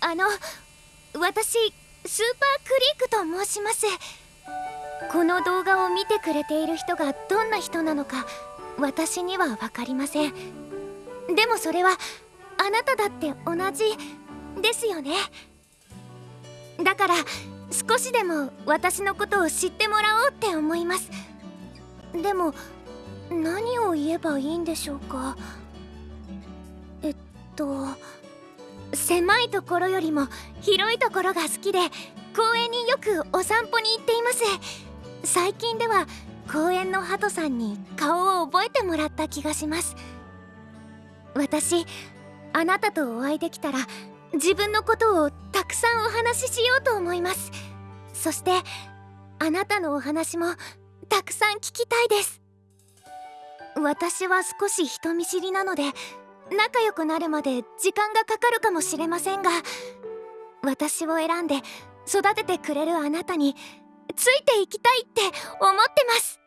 あの私スーパークリークと申します。この動画を見てくれている人がどんな人なのか私には分かりません。でもそれはあなただって同じですよね。だから少しでも私のことを知ってもらおうって思います。でも何を言えばいいんでしょうか。えっと狭いところよりも広いところが好きで公園によくお散歩に行っています。最近では公園のハトさんに顔を覚えてもらった気がします。私あなたとお会いできたら自分のことをたくさんお話ししようと思います。そしてあなたのお話もたくさん聞きたいです。私は少し人見知りなので仲良くなるまで時間がかかるかもしれませんが私を選んで育ててくれるあなたについていきたいって思ってます。